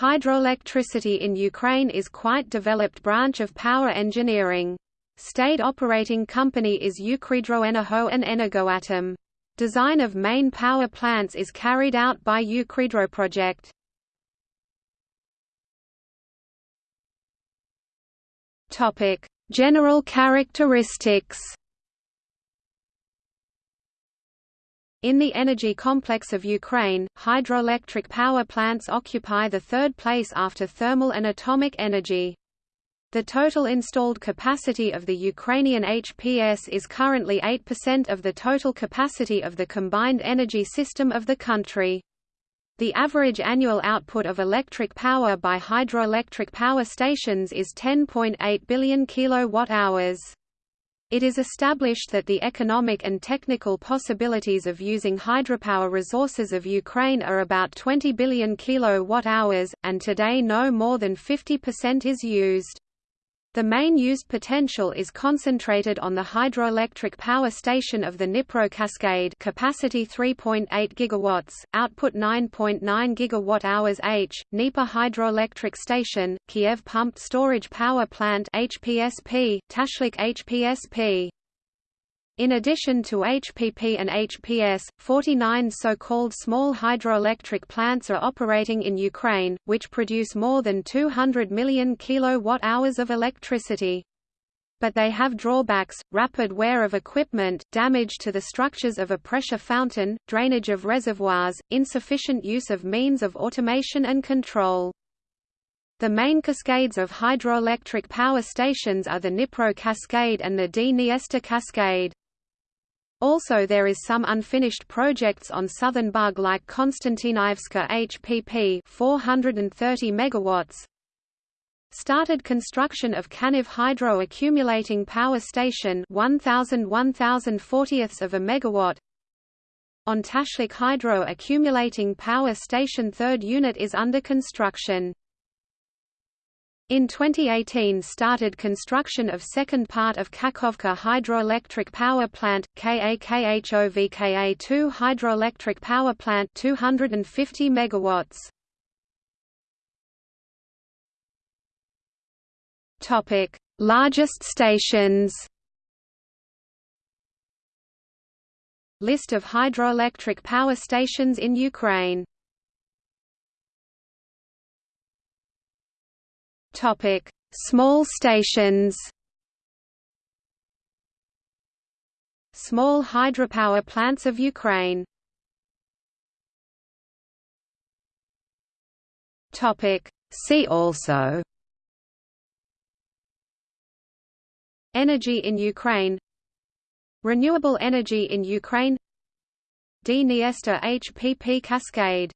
Hydroelectricity in Ukraine is quite developed branch of power engineering. State operating company is Ukrhydroenergo and Energoatom. Design of main power plants is carried out by Ukrhydroproject. Topic: General characteristics. In the energy complex of Ukraine, hydroelectric power plants occupy the third place after thermal and atomic energy. The total installed capacity of the Ukrainian HPS is currently 8% of the total capacity of the combined energy system of the country. The average annual output of electric power by hydroelectric power stations is 10.8 billion kilowatt-hours. It is established that the economic and technical possibilities of using hydropower resources of Ukraine are about 20 billion kilowatt-hours, and today no more than 50% is used. The main used potential is concentrated on the hydroelectric power station of the Dnipro Cascade capacity 3.8 gigawatts, output 9.9 gigawatt-hours H, Dnieper Hydroelectric Station, Kiev Pumped Storage Power Plant HPSP, Tashlik HPSP. In addition to HPP and HPS, 49 so-called small hydroelectric plants are operating in Ukraine, which produce more than 200 million kilowatt-hours of electricity. But they have drawbacks, rapid wear of equipment, damage to the structures of a pressure fountain, drainage of reservoirs, insufficient use of means of automation and control. The main cascades of hydroelectric power stations are the Dnipro Cascade and the Dniester Cascade. Also there is some unfinished projects on southern Bug like Konstantinivska HPP 430 megawatts. Started construction of Kaniv Hydro Accumulating Power Station 1000 1040ths of a megawatt. On Tashlik Hydro Accumulating Power Station third unit is under construction. In 2018 started construction of second part of Kakhovka Hydroelectric Power Plant, KAKHOVKA2 Hydroelectric Power Plant 250 megawatts. Topic: Largest stations. List of hydroelectric power stations in Ukraine Topic: Small stations. Small hydropower plants of Ukraine. Topic: See also. Energy in Ukraine Renewable energy in Ukraine Dniester HPP cascade